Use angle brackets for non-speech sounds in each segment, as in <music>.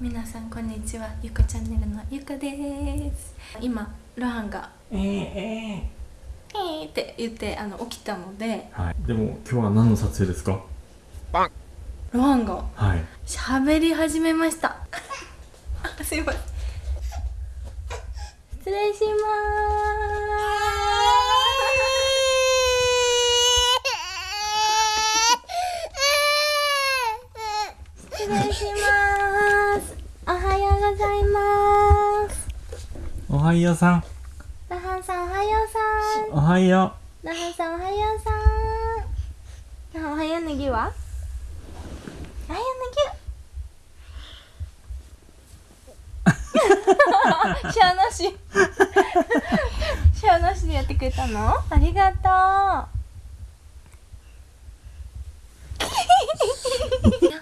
皆さんこんにちは。ゆかチャンネルのゆかです。今ロハンがえー、え「えー」って言ってあの起きたのでー、はい。でも今日は何の撮影ですか？ロハンがはい。喋り始めました。あ <laughs> すいません。失礼します失礼します。おはようございます。おはようさん。ラハンさんおはようさん。おはよラハンさんおはようさん。ラハンおはようネギは？おはようネギシャアなし。シャアなしでやってくれたの？ありがとう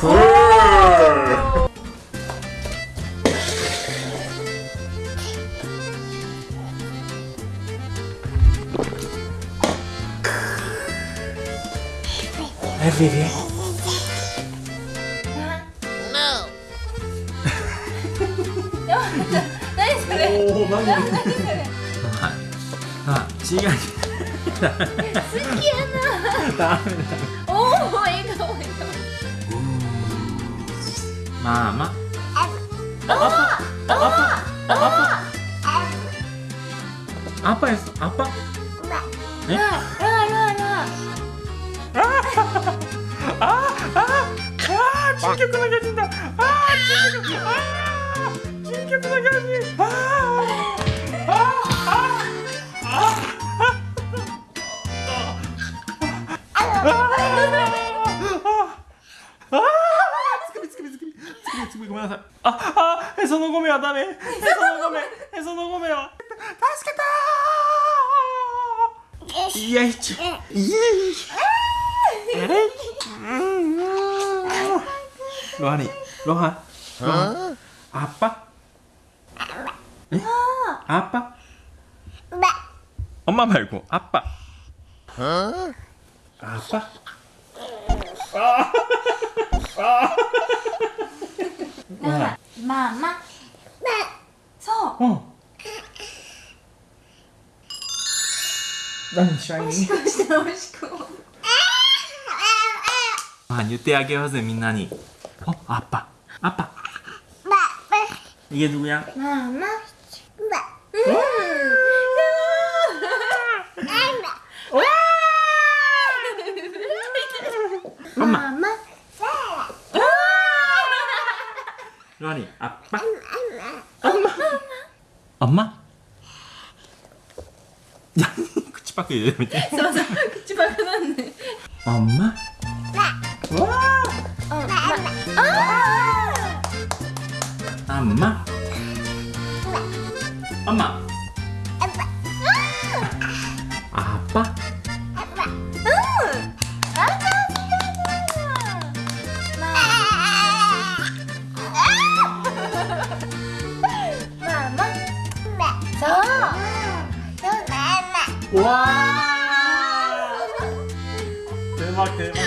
ク <laughs> ーえビビ？何それ？<laughs> おお何何？そ <laughs> れあ違う。好きやな。ダメだまあま顔ああああアパですアパえララララあああ珍曲の巨人だああ珍曲あー珍曲の巨人めんなさいああへそのごめはダメへそのごめへ<laughs> そのごめは助けたーいやいちいやいロハニロハロハアッパえアッパ 엄마 말고 아빠 아빠 아, 아. だからまあまあそう 어. 난 샤이니 押して押し込む 아, 유태하게 하세요 민나니 어 아빠 아빠 이게 누구야 まあまあ 엄마 로안이 아빠? 엄마 엄마. 야 쿠치밖에 맞아 쿠치밖에 났네. 엄마? <laughs> 네. 와! 엄마 엄마. 엄마? 네. 와! 대박 대박.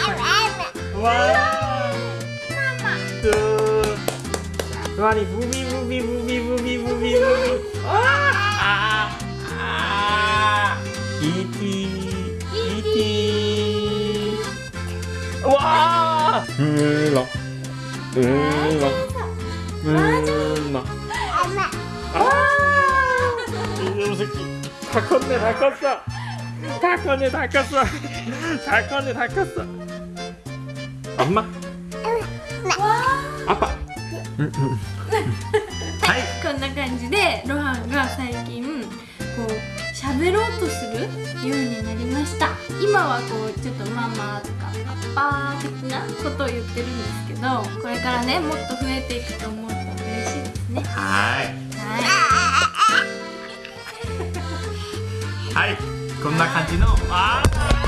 와! 아, 뚜. 루안이 무비 무비 무비 무비 무비 무비. 아! 아! 이티 이티. 와! 물렁 물렁 물렁. 엄마. 아! 이 녀석이. 高値高さ。高値高さ。高値高さ。あんま。あぱ。はい、こんな感じでロハンが最近こう喋ろうとするようになりました。今はこうちょっとママとかパパ的なことを言ってるんですけどこれからねもっと増えていくと思うと嬉しいですね。はい。はい。はい。こんな感じのあー。